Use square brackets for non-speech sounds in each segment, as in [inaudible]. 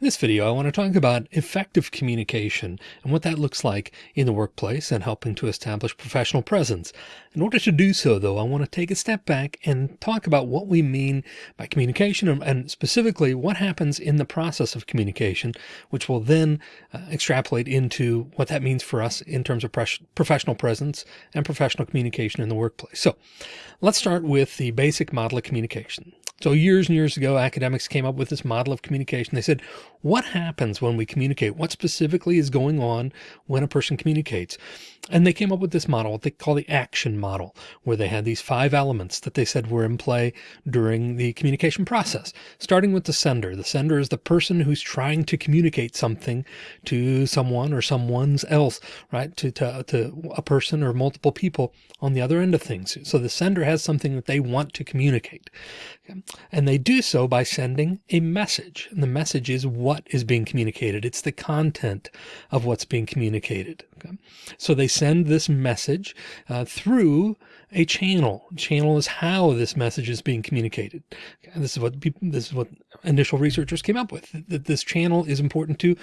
In this video, I want to talk about effective communication and what that looks like in the workplace and helping to establish professional presence. In order to do so, though, I want to take a step back and talk about what we mean by communication and specifically what happens in the process of communication, which will then uh, extrapolate into what that means for us in terms of professional presence and professional communication in the workplace. So let's start with the basic model of communication. So years and years ago, academics came up with this model of communication. They said, what happens when we communicate? What specifically is going on when a person communicates? And they came up with this model, what they call the action model, where they had these five elements that they said were in play during the communication process, starting with the sender. The sender is the person who's trying to communicate something to someone or someone's else, right? To, to, to a person or multiple people on the other end of things. So the sender has something that they want to communicate. And they do so by sending a message. And the message is is being communicated. It's the content of what's being communicated. Okay? So they send this message uh, through a channel. Channel is how this message is being communicated. Okay? This is what people, this is what initial researchers came up with, that this channel is important to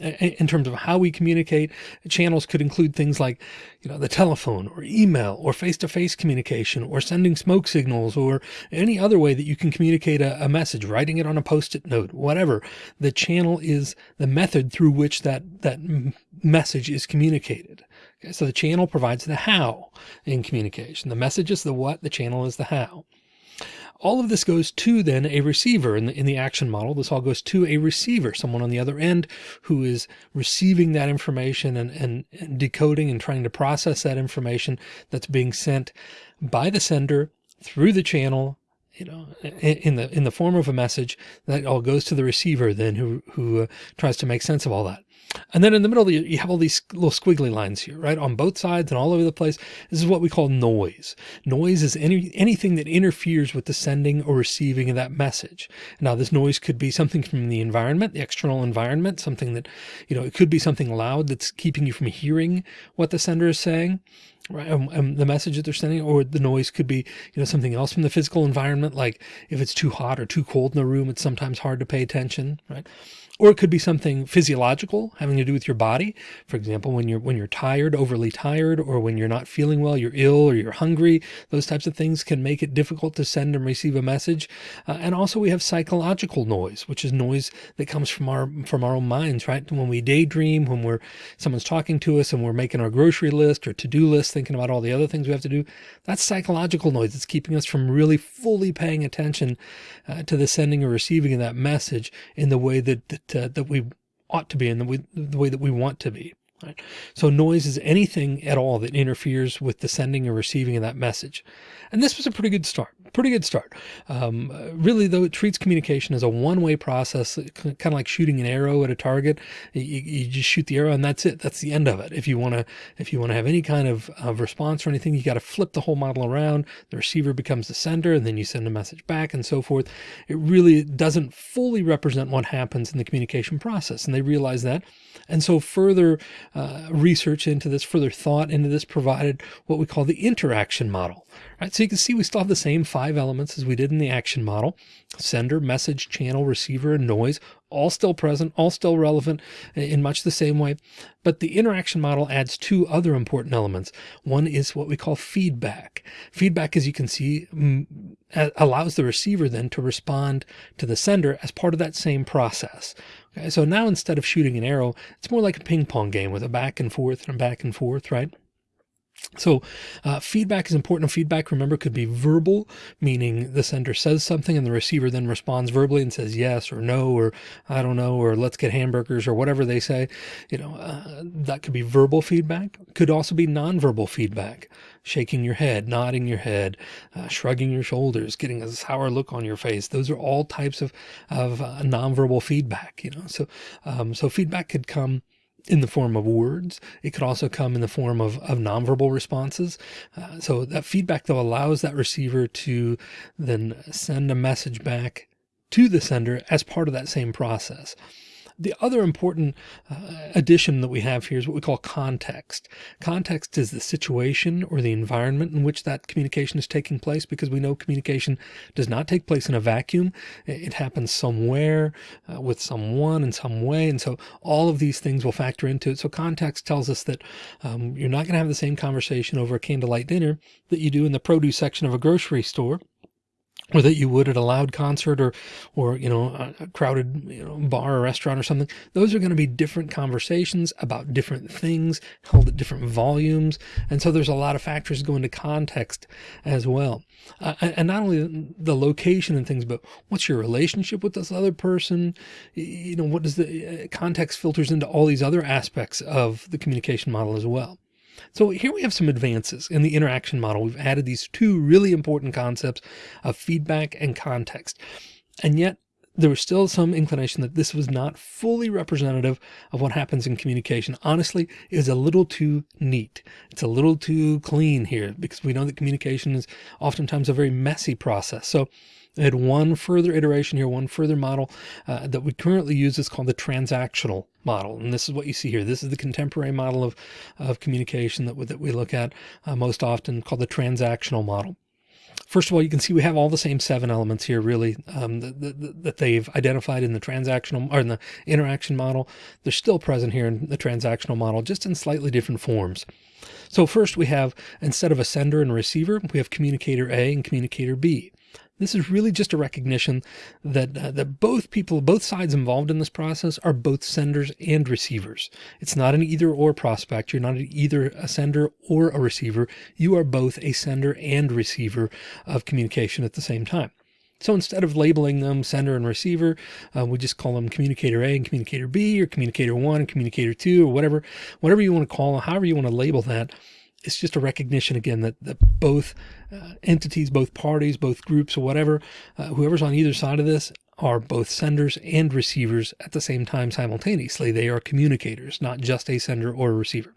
in terms of how we communicate. Channels could include things like, you know, the telephone or email or face-to-face -face communication or sending smoke signals or any other way that you can communicate a, a message, writing it on a post-it note, whatever. The channel is the method through which that, that message is communicated. Okay, so the channel provides the how in communication. The message is the what, the channel is the how. All of this goes to then a receiver in the, in the action model. This all goes to a receiver, someone on the other end who is receiving that information and, and, and decoding and trying to process that information that's being sent by the sender through the channel you know, in the in the form of a message that all goes to the receiver then who who uh, tries to make sense of all that. And then in the middle, you have all these little squiggly lines here, right? On both sides and all over the place. This is what we call noise. Noise is any anything that interferes with the sending or receiving of that message. Now, this noise could be something from the environment, the external environment, something that, you know, it could be something loud that's keeping you from hearing what the sender is saying right? Um, um, the message that they're sending, or the noise could be, you know, something else from the physical environment. Like if it's too hot or too cold in the room, it's sometimes hard to pay attention, right? Or it could be something physiological having to do with your body. For example, when you're, when you're tired, overly tired, or when you're not feeling well, you're ill or you're hungry, those types of things can make it difficult to send and receive a message. Uh, and also we have psychological noise, which is noise that comes from our, from our own minds, right? When we daydream, when we're, someone's talking to us and we're making our grocery list or to-do list, thinking about all the other things we have to do, that's psychological noise. It's keeping us from really fully paying attention uh, to the sending or receiving of that message in the way that, that that, that we ought to be in the way, the way that we want to be. Right? So noise is anything at all that interferes with the sending or receiving of that message. And this was a pretty good start, pretty good start. Um, really though, it treats communication as a one-way process, kind of like shooting an arrow at a target. You, you, just shoot the arrow and that's it. That's the end of it. If you want to, if you want to have any kind of, of response or anything, you got to flip the whole model around. The receiver becomes the sender and then you send a message back and so forth. It really doesn't fully represent what happens in the communication process. And they realize that. And so further uh, research into this, further thought into this provided what we call the interaction model. Right, so you can see we still have the same five elements as we did in the action model, sender, message, channel, receiver, and noise, all still present, all still relevant uh, in much the same way. But the interaction model adds two other important elements. One is what we call feedback. Feedback, as you can see, mm, allows the receiver then to respond to the sender as part of that same process. Okay, so now instead of shooting an arrow, it's more like a ping pong game with a back and forth and back and forth, right? So uh, feedback is important. Feedback, remember, could be verbal, meaning the sender says something and the receiver then responds verbally and says yes or no, or I don't know, or let's get hamburgers or whatever they say. You know, uh, that could be verbal feedback. Could also be nonverbal feedback, shaking your head, nodding your head, uh, shrugging your shoulders, getting a sour look on your face. Those are all types of, of uh, nonverbal feedback, you know, so, um, so feedback could come in the form of words. It could also come in the form of, of nonverbal responses. Uh, so that feedback though allows that receiver to then send a message back to the sender as part of that same process. The other important uh, addition that we have here is what we call context. Context is the situation or the environment in which that communication is taking place because we know communication does not take place in a vacuum. It happens somewhere uh, with someone in some way. And so all of these things will factor into it. So context tells us that um, you're not going to have the same conversation over a candlelight dinner that you do in the produce section of a grocery store or that you would at a loud concert or, or, you know, a crowded you know, bar or restaurant or something. Those are going to be different conversations about different things held at different volumes. And so there's a lot of factors go into context as well. Uh, and not only the location and things, but what's your relationship with this other person? You know, what does the uh, context filters into all these other aspects of the communication model as well. So here we have some advances in the interaction model. We've added these two really important concepts of feedback and context. And yet there was still some inclination that this was not fully representative of what happens in communication. Honestly, it is a little too neat. It's a little too clean here because we know that communication is oftentimes a very messy process. So had one further iteration here, one further model uh, that we currently use is called the transactional model. And this is what you see here. This is the contemporary model of, of communication that, we, that we look at uh, most often called the transactional model. First of all, you can see we have all the same seven elements here, really, um, that, that, that, they've identified in the transactional or in the interaction model. They're still present here in the transactional model, just in slightly different forms. So first we have, instead of a sender and receiver, we have communicator A and communicator B. This is really just a recognition that uh, that both people, both sides involved in this process are both senders and receivers. It's not an either or prospect. You're not either a sender or a receiver. You are both a sender and receiver of communication at the same time. So instead of labeling them sender and receiver, uh, we just call them communicator A and communicator B or communicator one and communicator two or whatever, whatever you want to call them, however you want to label that it's just a recognition again that, that both uh, entities, both parties, both groups or whatever, uh, whoever's on either side of this are both senders and receivers at the same time simultaneously. They are communicators, not just a sender or a receiver.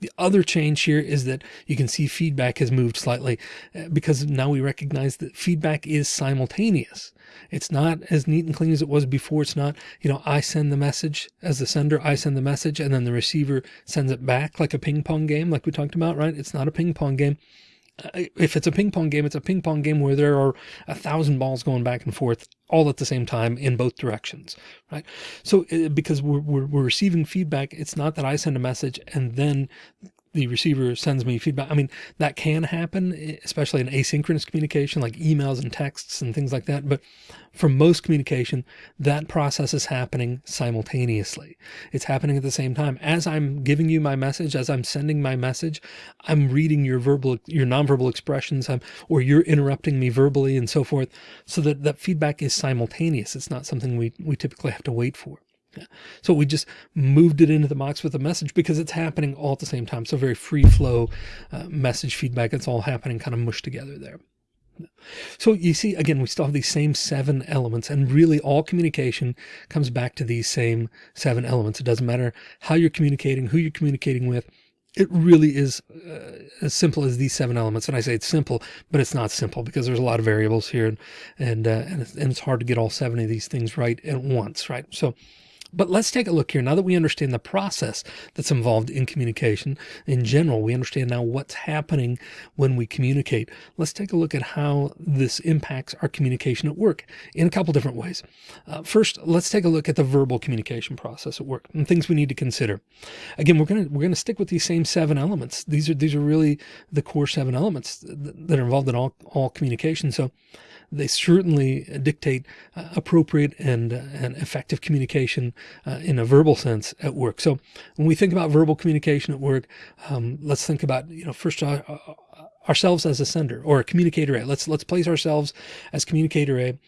The other change here is that you can see feedback has moved slightly uh, because now we recognize that feedback is simultaneous. It's not as neat and clean as it was before. It's not, you know, I send the message as the sender, I send the message and then the receiver sends it back like a ping pong game, like we talked about, right? It's not a ping pong game. If it's a ping pong game, it's a ping pong game where there are a thousand balls going back and forth all at the same time in both directions, right? So uh, because we're, we're, we're receiving feedback, it's not that I send a message and then the receiver sends me feedback. I mean, that can happen, especially in asynchronous communication, like emails and texts and things like that. But for most communication, that process is happening simultaneously. It's happening at the same time. As I'm giving you my message, as I'm sending my message, I'm reading your verbal, your nonverbal expressions, or you're interrupting me verbally and so forth. So that that feedback is simultaneous. It's not something we, we typically have to wait for. So we just moved it into the box with a message because it's happening all at the same time. So very free flow uh, message feedback. It's all happening kind of mushed together there. So you see, again, we still have these same seven elements and really all communication comes back to these same seven elements. It doesn't matter how you're communicating, who you're communicating with. It really is uh, as simple as these seven elements. And I say it's simple, but it's not simple because there's a lot of variables here and, and, uh, and, it's, and it's hard to get all seven of these things right at once, right? So but let's take a look here. Now that we understand the process that's involved in communication in general, we understand now what's happening when we communicate. Let's take a look at how this impacts our communication at work in a couple different ways. Uh, first, let's take a look at the verbal communication process at work and things we need to consider. Again, we're going to, we're going to stick with these same seven elements. These are, these are really the core seven elements that are involved in all, all communication. So they certainly dictate uh, appropriate and, uh, and effective communication uh, in a verbal sense at work. So when we think about verbal communication at work, um, let's think about, you know, first uh, uh, ourselves as a sender or a communicator A. Let's, let's place ourselves as communicator A.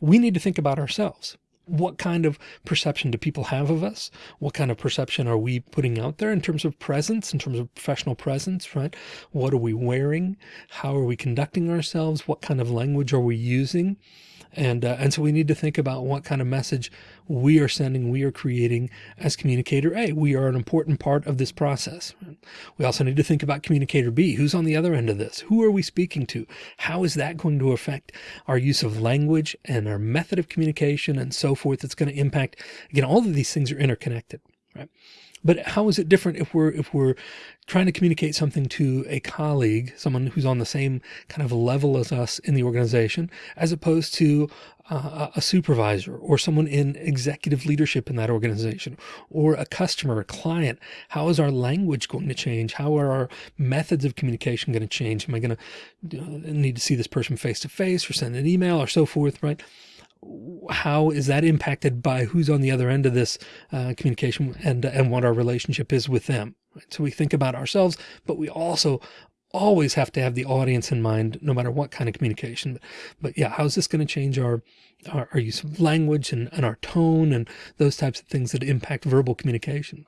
We need to think about ourselves what kind of perception do people have of us? What kind of perception are we putting out there in terms of presence, in terms of professional presence, right? What are we wearing? How are we conducting ourselves? What kind of language are we using? And, uh, and so we need to think about what kind of message we are sending, we are creating as communicator A. We are an important part of this process. We also need to think about communicator B. Who's on the other end of this? Who are we speaking to? How is that going to affect our use of language and our method of communication and so forth? It's going to impact, again, all of these things are interconnected, right? But how is it different if we're if we're trying to communicate something to a colleague, someone who's on the same kind of level as us in the organization, as opposed to uh, a supervisor or someone in executive leadership in that organization or a customer, a client? How is our language going to change? How are our methods of communication going to change? Am I going to uh, need to see this person face to face or send an email or so forth, right? How is that impacted by who's on the other end of this uh, communication and and what our relationship is with them right? so we think about ourselves but we also always have to have the audience in mind no matter what kind of communication but, but yeah how's this going to change our, our, our use of language and, and our tone and those types of things that impact verbal communication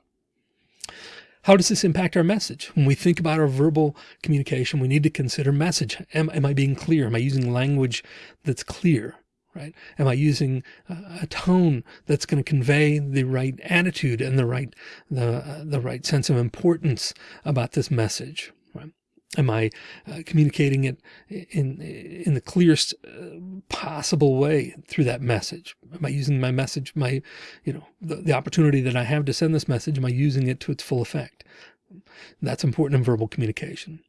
how does this impact our message? When we think about our verbal communication, we need to consider message. Am, am I being clear? Am I using language that's clear? Right? Am I using a tone that's going to convey the right attitude and the right, the, the right sense of importance about this message? Right? Am I uh, communicating it in, in the clearest uh, possible way through that message? Am I using my message, my, you know, the, the opportunity that I have to send this message, am I using it to its full effect? That's important in verbal communication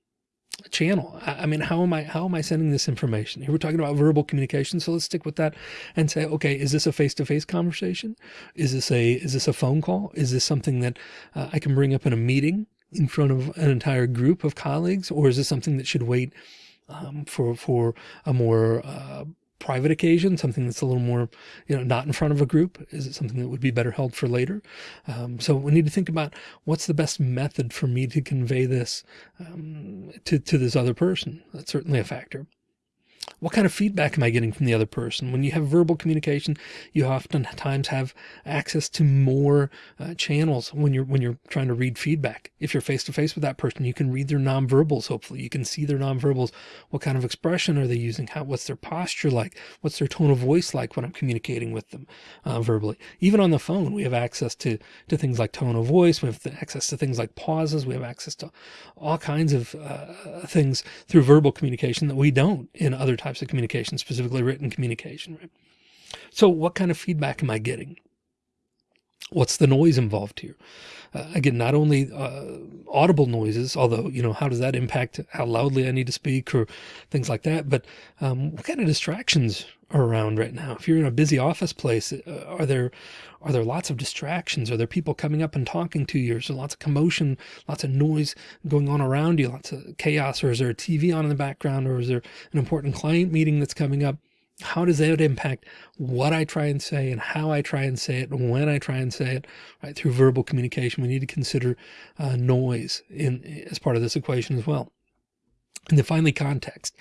channel. I mean, how am I, how am I sending this information? Here we're talking about verbal communication. So let's stick with that and say, okay, is this a face-to-face -face conversation? Is this a, is this a phone call? Is this something that uh, I can bring up in a meeting in front of an entire group of colleagues? Or is this something that should wait um, for, for a more, uh, private occasion, something that's a little more, you know, not in front of a group? Is it something that would be better held for later? Um, so we need to think about what's the best method for me to convey this um, to, to this other person. That's certainly a factor. What kind of feedback am I getting from the other person? When you have verbal communication, you oftentimes have access to more uh, channels when you're when you're trying to read feedback. If you're face to face with that person, you can read their nonverbals. Hopefully, you can see their nonverbals. What kind of expression are they using? How what's their posture like? What's their tone of voice like when I'm communicating with them uh, verbally? Even on the phone, we have access to to things like tone of voice. We have access to things like pauses. We have access to all kinds of uh, things through verbal communication that we don't in other types types of communication, specifically written communication. Right? So what kind of feedback am I getting? What's the noise involved here? Uh, again, not only uh, audible noises, although, you know, how does that impact how loudly I need to speak or things like that? But um, what kind of distractions are around right now? If you're in a busy office place, uh, are there are there lots of distractions? Are there people coming up and talking to you? Is there lots of commotion, lots of noise going on around you, lots of chaos? Or is there a TV on in the background? Or is there an important client meeting that's coming up? How does that impact what I try and say and how I try and say it and when I try and say it, right? Through verbal communication, we need to consider uh, noise in as part of this equation as well. And then finally, context,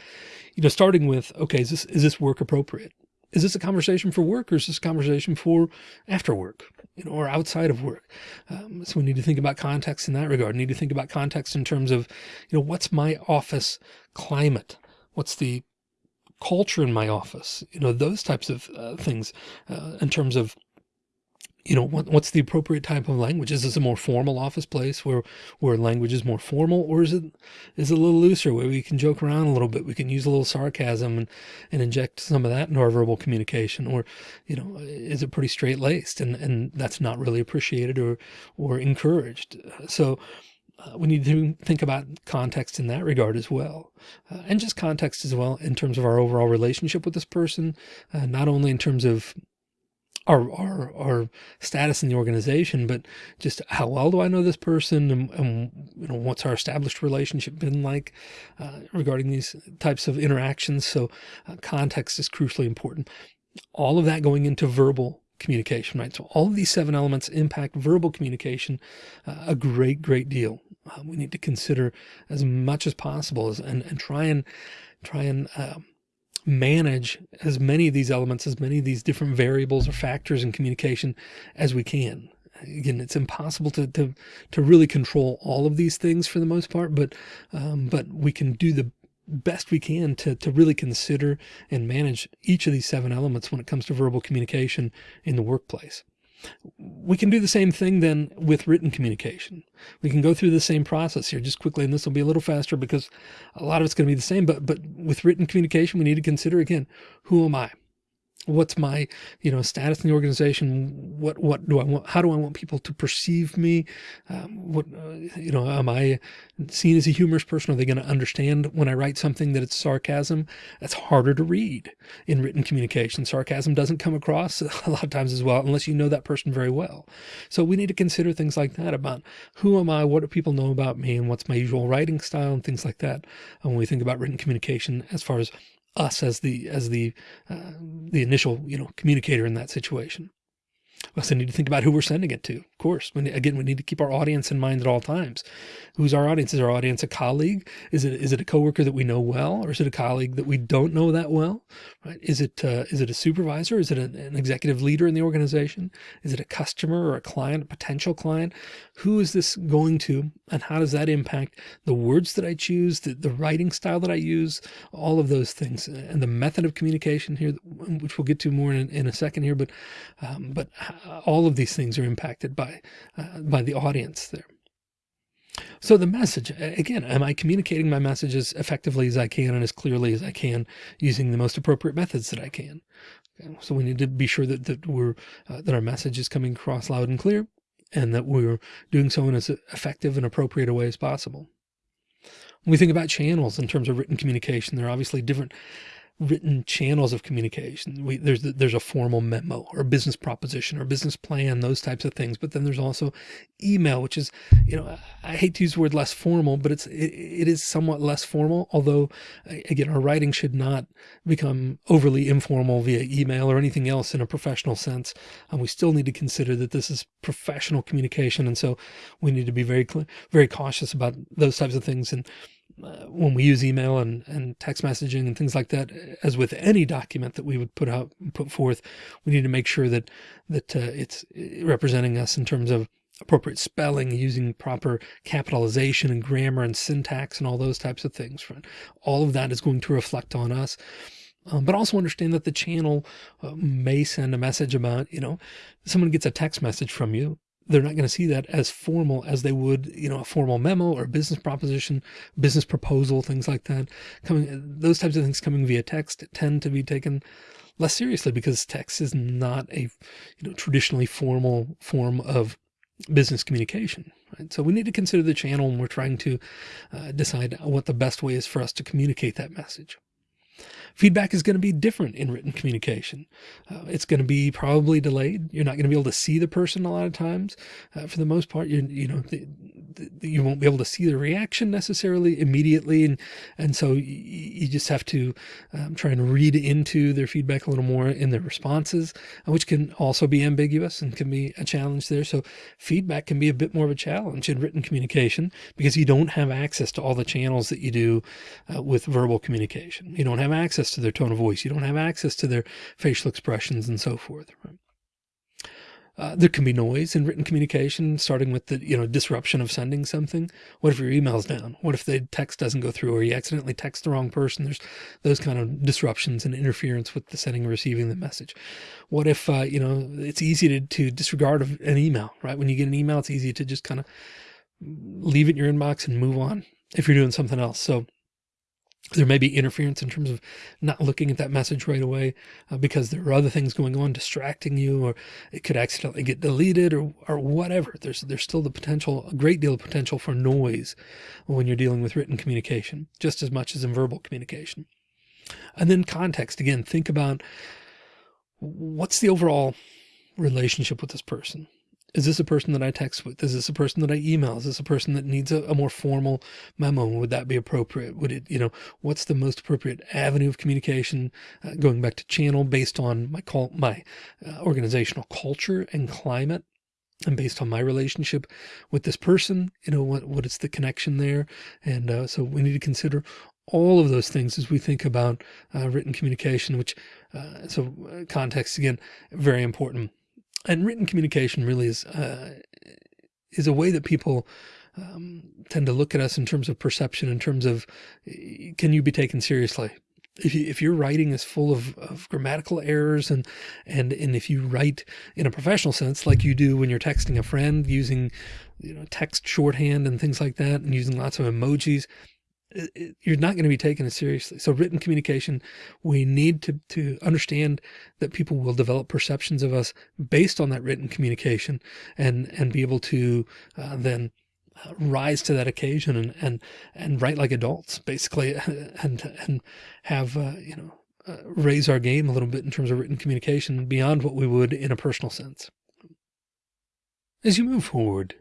you know, starting with, okay, is this, is this work appropriate? is this a conversation for work or is this a conversation for after work, you know, or outside of work? Um, so we need to think about context in that regard. We need to think about context in terms of, you know, what's my office climate? What's the culture in my office? You know, those types of uh, things uh, in terms of you know, what, what's the appropriate type of language? Is this a more formal office place where, where language is more formal or is it, is it a little looser where we can joke around a little bit? We can use a little sarcasm and, and inject some of that into our verbal communication or, you know, is it pretty straight laced and, and that's not really appreciated or, or encouraged. So, uh, we need to think about context in that regard as well. Uh, and just context as well in terms of our overall relationship with this person, uh, not only in terms of our, our, our status in the organization, but just how well do I know this person and, and you know, what's our established relationship been like uh, regarding these types of interactions. So uh, context is crucially important. All of that going into verbal communication, right? So all of these seven elements impact verbal communication uh, a great, great deal. Uh, we need to consider as much as possible as, and, and try and try and um, manage as many of these elements, as many of these different variables or factors in communication as we can. Again, it's impossible to, to, to really control all of these things for the most part, but, um, but we can do the best we can to, to really consider and manage each of these seven elements when it comes to verbal communication in the workplace. We can do the same thing then with written communication. We can go through the same process here just quickly, and this will be a little faster because a lot of it's going to be the same, but, but with written communication, we need to consider again, who am I? What's my you know status in the organization? What what do i want how do i want people to perceive me? Um, what uh, you know am i seen as a humorous person? Are they going to understand when i write something that it's sarcasm? That's harder to read in written communication. Sarcasm doesn't come across [laughs] a lot of times as well unless you know that person very well. So we need to consider things like that about who am i what do people know about me and what's my usual writing style and things like that when we think about written communication as far as us as the as the uh, the initial you know communicator in that situation. We also need to think about who we're sending it to. Of course, when, again, we need to keep our audience in mind at all times. Who's our audience? Is our audience a colleague? Is it is it a coworker that we know well, or is it a colleague that we don't know that well? Right? Is it uh, is it a supervisor? Is it an, an executive leader in the organization? Is it a customer or a client, a potential client? Who is this going to, and how does that impact the words that I choose, the, the writing style that I use, all of those things, and the method of communication here, which we'll get to more in, in a second here. But um, but all of these things are impacted by uh, by the audience there. So the message, again, am I communicating my message as effectively as I can and as clearly as I can using the most appropriate methods that I can? Okay, so we need to be sure that, that we're, uh, that our message is coming across loud and clear and that we're doing so in as effective and appropriate a way as possible. When we think about channels in terms of written communication, there are obviously different written channels of communication. We, there's there's a formal memo or business proposition or business plan, those types of things. But then there's also email, which is, you know, I hate to use the word less formal, but it's it, it is somewhat less formal. Although, again, our writing should not become overly informal via email or anything else in a professional sense. And we still need to consider that this is professional communication, and so we need to be very very cautious about those types of things and uh, when we use email and, and text messaging and things like that, as with any document that we would put out, put forth, we need to make sure that, that uh, it's representing us in terms of appropriate spelling, using proper capitalization and grammar and syntax and all those types of things. All of that is going to reflect on us. Um, but also understand that the channel uh, may send a message about, you know, someone gets a text message from you they're not going to see that as formal as they would, you know, a formal memo or business proposition, business proposal, things like that. Coming, those types of things coming via text tend to be taken less seriously because text is not a, you know, traditionally formal form of business communication. Right? So we need to consider the channel when we're trying to uh, decide what the best way is for us to communicate that message. Feedback is going to be different in written communication. Uh, it's going to be probably delayed. You're not going to be able to see the person a lot of times. Uh, for the most part, you you know, the, the, you won't be able to see the reaction necessarily immediately. And, and so you, just have to um, try and read into their feedback a little more in their responses, uh, which can also be ambiguous and can be a challenge there. So feedback can be a bit more of a challenge in written communication because you don't have access to all the channels that you do uh, with verbal communication. You don't have access to their tone of voice. You don't have access to their facial expressions and so forth. Right? Uh, there can be noise in written communication, starting with the you know disruption of sending something. What if your email's down? What if the text doesn't go through, or you accidentally text the wrong person? There's those kind of disruptions and interference with the sending and receiving the message. What if uh, you know it's easy to, to disregard an email, right? When you get an email, it's easy to just kind of leave it in your inbox and move on if you're doing something else. So there may be interference in terms of not looking at that message right away uh, because there are other things going on distracting you or it could accidentally get deleted or, or whatever. There's, there's still the potential, a great deal of potential for noise when you're dealing with written communication, just as much as in verbal communication. And then context, again, think about what's the overall relationship with this person? Is this a person that I text with? Is this a person that I email? Is this a person that needs a, a, more formal memo? Would that be appropriate? Would it, you know, what's the most appropriate avenue of communication? Uh, going back to channel based on my call, my uh, organizational culture and climate and based on my relationship with this person, you know, what, what is the connection there? And uh, so we need to consider all of those things as we think about uh, written communication, which, uh, so uh, context again, very important and written communication really is uh, is a way that people um, tend to look at us in terms of perception, in terms of, can you be taken seriously? If, you, if your writing is full of, of grammatical errors and, and, and if you write in a professional sense, like you do when you're texting a friend using, you know, text shorthand and things like that, and using lots of emojis, you're not going to be taken as seriously. So written communication, we need to, to understand that people will develop perceptions of us based on that written communication and, and be able to uh, then uh, rise to that occasion and, and, and write like adults basically [laughs] and, and have, uh, you know, uh, raise our game a little bit in terms of written communication beyond what we would in a personal sense. As you move forward,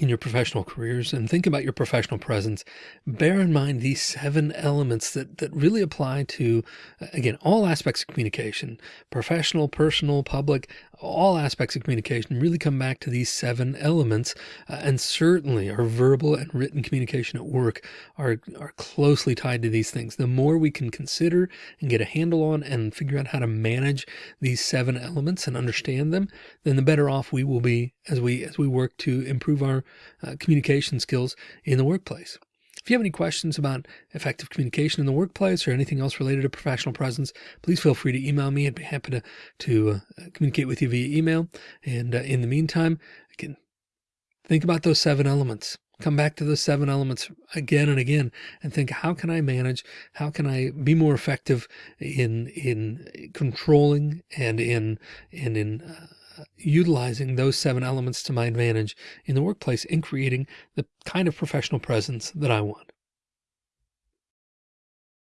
in your professional careers and think about your professional presence, bear in mind these seven elements that, that really apply to, uh, again, all aspects of communication, professional, personal, public, all aspects of communication really come back to these seven elements. Uh, and certainly our verbal and written communication at work are, are closely tied to these things. The more we can consider and get a handle on and figure out how to manage these seven elements and understand them, then the better off we will be as we, as we work to improve our uh, communication skills in the workplace. If you have any questions about effective communication in the workplace or anything else related to professional presence, please feel free to email me. I'd be happy to, to uh, communicate with you via email. And uh, in the meantime, again, think about those seven elements. Come back to those seven elements again and again and think, how can I manage? How can I be more effective in, in controlling and in, and in, uh, utilizing those seven elements to my advantage in the workplace and creating the kind of professional presence that I want.